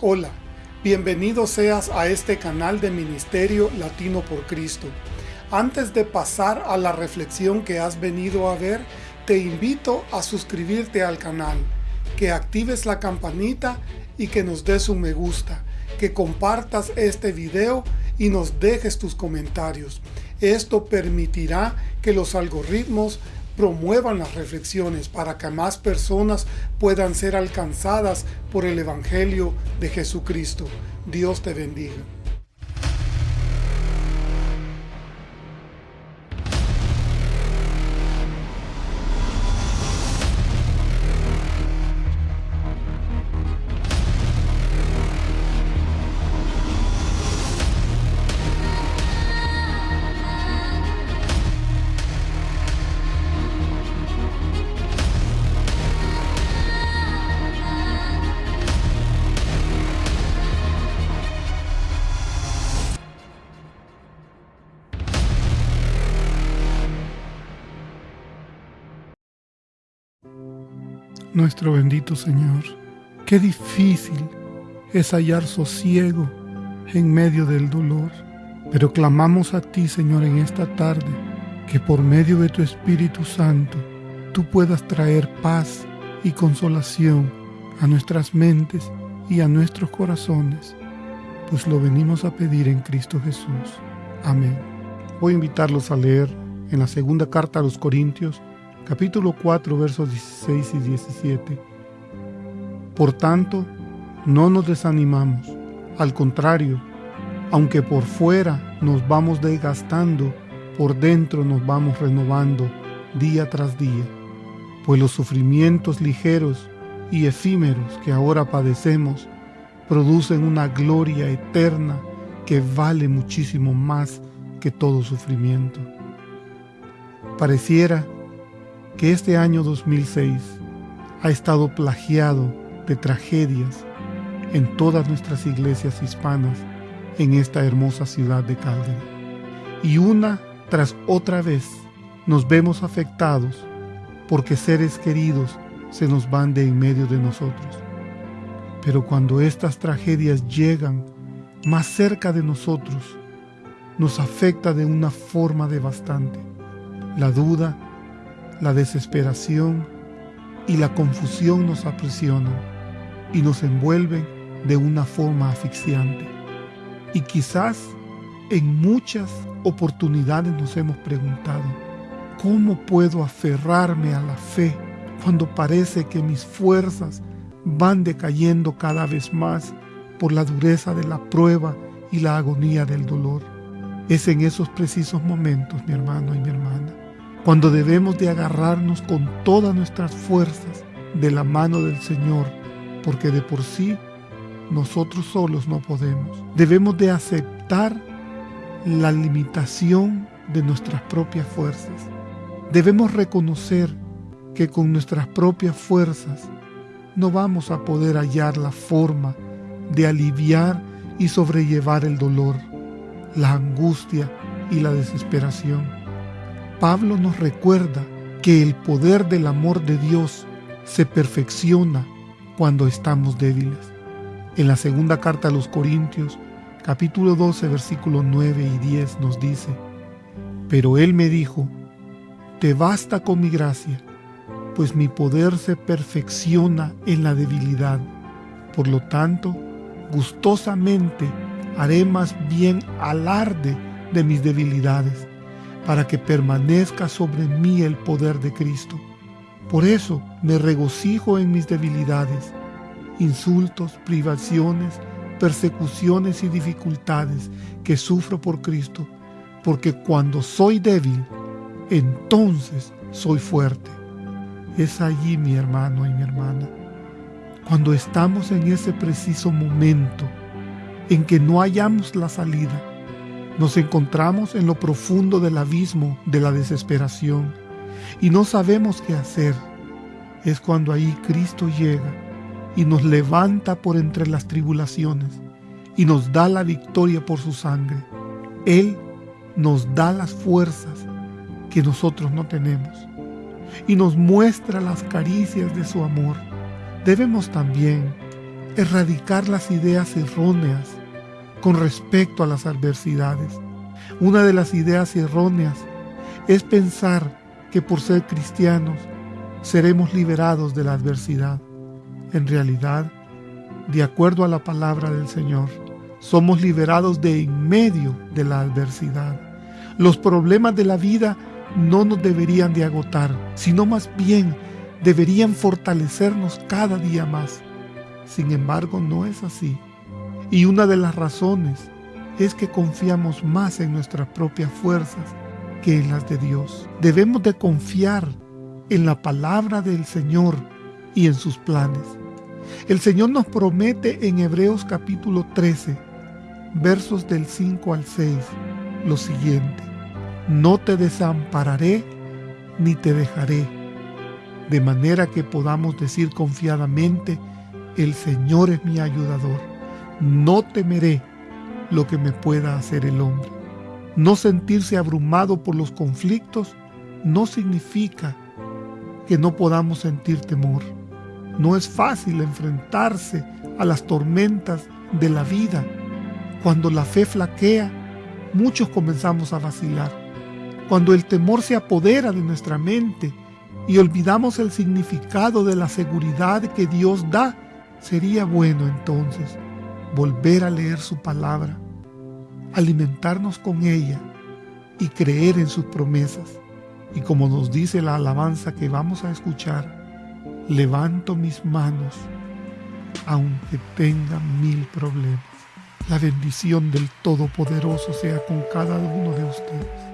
Hola, bienvenido seas a este canal de Ministerio Latino por Cristo. Antes de pasar a la reflexión que has venido a ver, te invito a suscribirte al canal, que actives la campanita y que nos des un me gusta, que compartas este video y nos dejes tus comentarios. Esto permitirá que los algoritmos promuevan las reflexiones para que más personas puedan ser alcanzadas por el Evangelio de Jesucristo. Dios te bendiga. Nuestro bendito Señor, qué difícil es hallar sosiego en medio del dolor, pero clamamos a ti, Señor, en esta tarde, que por medio de tu Espíritu Santo tú puedas traer paz y consolación a nuestras mentes y a nuestros corazones, pues lo venimos a pedir en Cristo Jesús. Amén. Voy a invitarlos a leer en la segunda carta a los Corintios, capítulo 4, versos 16 y 17. Por tanto, no nos desanimamos, al contrario, aunque por fuera nos vamos desgastando, por dentro nos vamos renovando día tras día, pues los sufrimientos ligeros y efímeros que ahora padecemos producen una gloria eterna que vale muchísimo más que todo sufrimiento. Pareciera que este año 2006 ha estado plagiado de tragedias en todas nuestras iglesias hispanas en esta hermosa ciudad de Calgary. Y una tras otra vez nos vemos afectados porque seres queridos se nos van de en medio de nosotros. Pero cuando estas tragedias llegan más cerca de nosotros, nos afecta de una forma devastante. La duda, la desesperación y la confusión nos aprisionan y nos envuelven de una forma asfixiante. Y quizás en muchas oportunidades nos hemos preguntado, ¿cómo puedo aferrarme a la fe cuando parece que mis fuerzas van decayendo cada vez más por la dureza de la prueba y la agonía del dolor? Es en esos precisos momentos, mi hermano y mi hermana, cuando debemos de agarrarnos con todas nuestras fuerzas de la mano del Señor, porque de por sí nosotros solos no podemos. Debemos de aceptar la limitación de nuestras propias fuerzas. Debemos reconocer que con nuestras propias fuerzas no vamos a poder hallar la forma de aliviar y sobrellevar el dolor, la angustia y la desesperación. Pablo nos recuerda que el poder del amor de Dios se perfecciona cuando estamos débiles. En la segunda carta a los Corintios, capítulo 12, versículos 9 y 10 nos dice, Pero Él me dijo, Te basta con mi gracia, pues mi poder se perfecciona en la debilidad. Por lo tanto, gustosamente haré más bien alarde de mis debilidades para que permanezca sobre mí el poder de Cristo. Por eso me regocijo en mis debilidades, insultos, privaciones, persecuciones y dificultades que sufro por Cristo, porque cuando soy débil, entonces soy fuerte. Es allí mi hermano y mi hermana, cuando estamos en ese preciso momento en que no hallamos la salida, nos encontramos en lo profundo del abismo de la desesperación y no sabemos qué hacer. Es cuando ahí Cristo llega y nos levanta por entre las tribulaciones y nos da la victoria por su sangre. Él nos da las fuerzas que nosotros no tenemos y nos muestra las caricias de su amor. Debemos también erradicar las ideas erróneas con respecto a las adversidades. Una de las ideas erróneas es pensar que por ser cristianos seremos liberados de la adversidad. En realidad, de acuerdo a la palabra del Señor, somos liberados de en medio de la adversidad. Los problemas de la vida no nos deberían de agotar, sino más bien deberían fortalecernos cada día más. Sin embargo, no es así. Y una de las razones es que confiamos más en nuestras propias fuerzas que en las de Dios. Debemos de confiar en la palabra del Señor y en sus planes. El Señor nos promete en Hebreos capítulo 13, versos del 5 al 6, lo siguiente. No te desampararé ni te dejaré, de manera que podamos decir confiadamente, el Señor es mi ayudador. No temeré lo que me pueda hacer el hombre. No sentirse abrumado por los conflictos no significa que no podamos sentir temor. No es fácil enfrentarse a las tormentas de la vida. Cuando la fe flaquea, muchos comenzamos a vacilar. Cuando el temor se apodera de nuestra mente y olvidamos el significado de la seguridad que Dios da, sería bueno entonces volver a leer su palabra, alimentarnos con ella y creer en sus promesas. Y como nos dice la alabanza que vamos a escuchar, levanto mis manos aunque tenga mil problemas. La bendición del Todopoderoso sea con cada uno de ustedes.